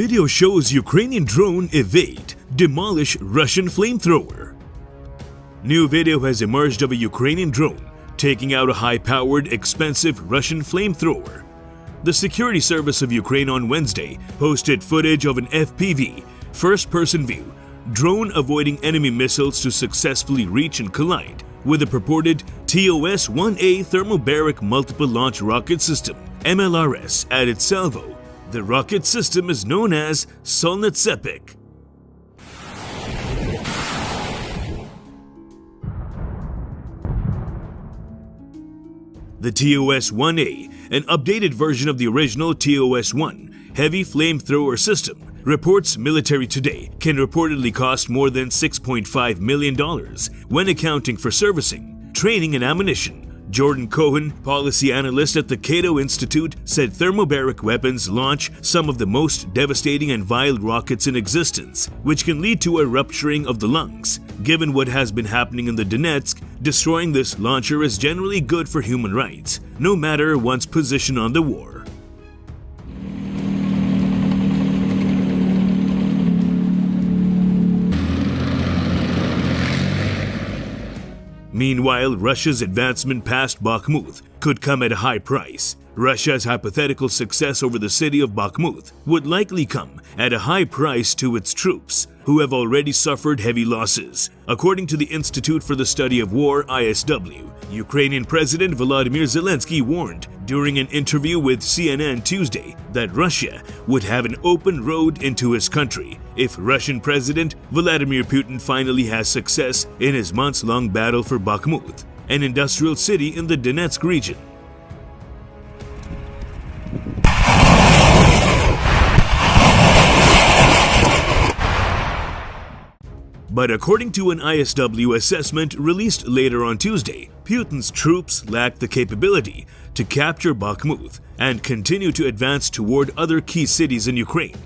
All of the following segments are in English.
video shows Ukrainian drone evade, demolish Russian flamethrower. New video has emerged of a Ukrainian drone taking out a high-powered, expensive Russian flamethrower. The security service of Ukraine on Wednesday posted footage of an FPV, first-person view, drone avoiding enemy missiles to successfully reach and collide with a purported TOS-1A thermobaric multiple launch rocket system, MLRS, at its salvo. The rocket system is known as Solnitsepik. The TOS-1A, an updated version of the original TOS-1 heavy flamethrower system, reports Military Today can reportedly cost more than $6.5 million when accounting for servicing, training, and ammunition. Jordan Cohen, policy analyst at the Cato Institute, said thermobaric weapons launch some of the most devastating and vile rockets in existence, which can lead to a rupturing of the lungs. Given what has been happening in the Donetsk, destroying this launcher is generally good for human rights, no matter one's position on the war. Meanwhile, Russia's advancement past Bakhmut could come at a high price. Russia's hypothetical success over the city of Bakhmut would likely come at a high price to its troops, who have already suffered heavy losses. According to the Institute for the Study of War ISW, Ukrainian President Volodymyr Zelensky warned during an interview with CNN Tuesday that Russia would have an open road into his country if Russian President Vladimir Putin finally has success in his months-long battle for Bakhmut, an industrial city in the Donetsk region. But according to an ISW assessment released later on Tuesday, Putin's troops lack the capability to capture Bakhmut and continue to advance toward other key cities in Ukraine.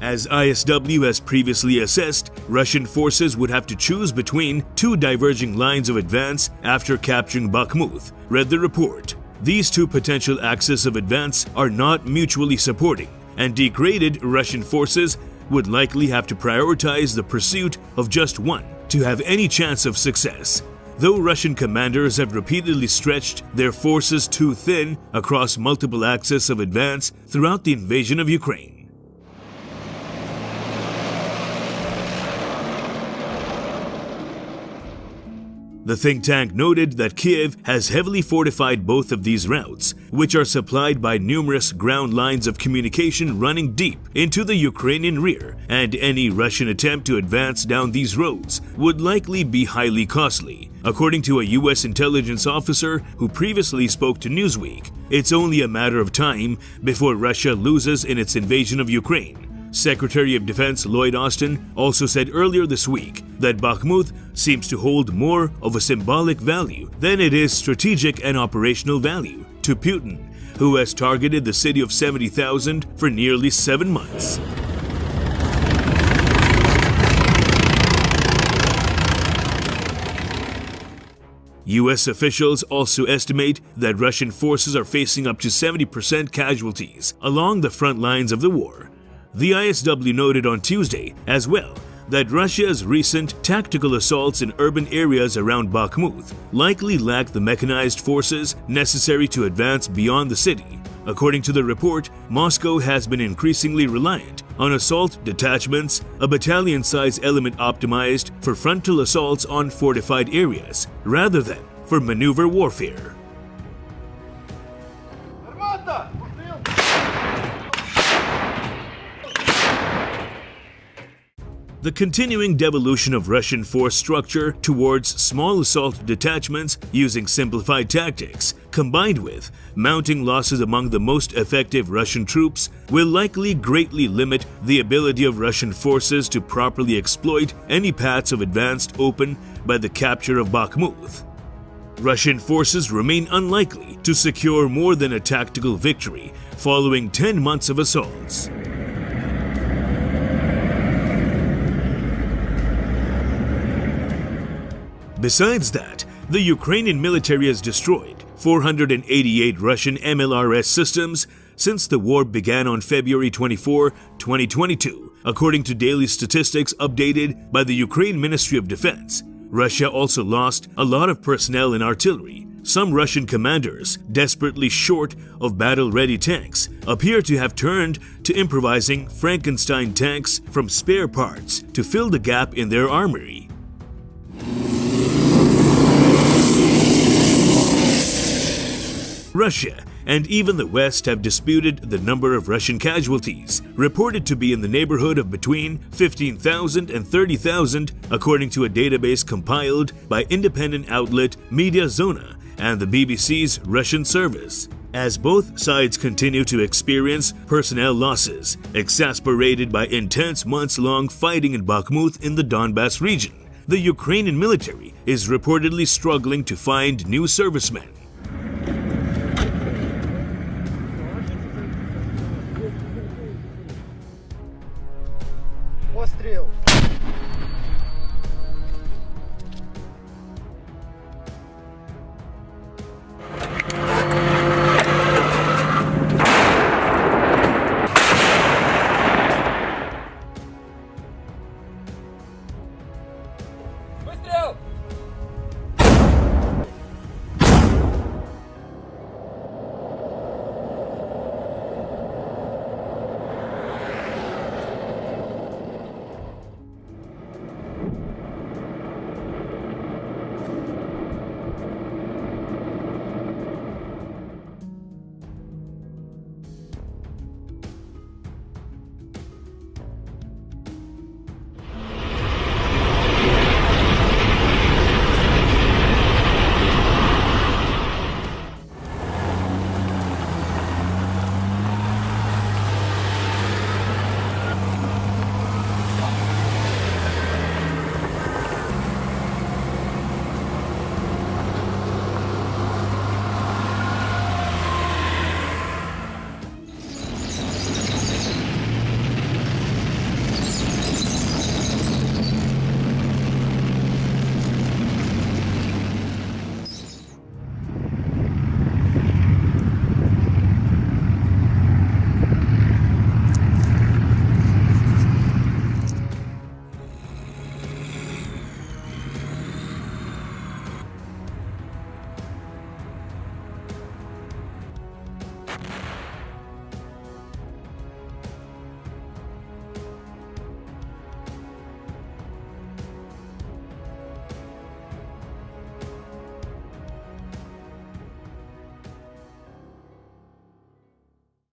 As ISW has previously assessed, Russian forces would have to choose between two diverging lines of advance after capturing Bakhmut, read the report. These two potential axes of advance are not mutually supporting, and degraded Russian forces would likely have to prioritize the pursuit of just one to have any chance of success. Though Russian commanders have repeatedly stretched their forces too thin across multiple axes of advance throughout the invasion of Ukraine. The think tank noted that Kiev has heavily fortified both of these routes, which are supplied by numerous ground lines of communication running deep into the Ukrainian rear, and any Russian attempt to advance down these roads would likely be highly costly. According to a US intelligence officer who previously spoke to Newsweek, it's only a matter of time before Russia loses in its invasion of Ukraine. Secretary of Defense Lloyd Austin also said earlier this week that Bakhmut seems to hold more of a symbolic value than it is strategic and operational value to Putin, who has targeted the city of 70,000 for nearly seven months. US officials also estimate that Russian forces are facing up to 70% casualties along the front lines of the war, the ISW noted on Tuesday as well that Russia's recent tactical assaults in urban areas around Bakhmut likely lack the mechanized forces necessary to advance beyond the city. According to the report, Moscow has been increasingly reliant on assault detachments, a battalion-size element optimized for frontal assaults on fortified areas, rather than for maneuver warfare. The continuing devolution of Russian force structure towards small assault detachments using simplified tactics, combined with mounting losses among the most effective Russian troops, will likely greatly limit the ability of Russian forces to properly exploit any paths of advance open by the capture of Bakhmut. Russian forces remain unlikely to secure more than a tactical victory following 10 months of assaults. Besides that, the Ukrainian military has destroyed 488 Russian MLRS systems, since the war began on February 24, 2022, according to daily statistics updated by the Ukraine Ministry of Defense. Russia also lost a lot of personnel in artillery. Some Russian commanders, desperately short of battle-ready tanks, appear to have turned to improvising Frankenstein tanks from spare parts to fill the gap in their armory. Russia and even the West have disputed the number of Russian casualties, reported to be in the neighborhood of between 15,000 and 30,000 according to a database compiled by independent outlet Mediazona and the BBC's Russian service. As both sides continue to experience personnel losses, exasperated by intense months-long fighting in Bakhmut in the Donbass region, the Ukrainian military is reportedly struggling to find new servicemen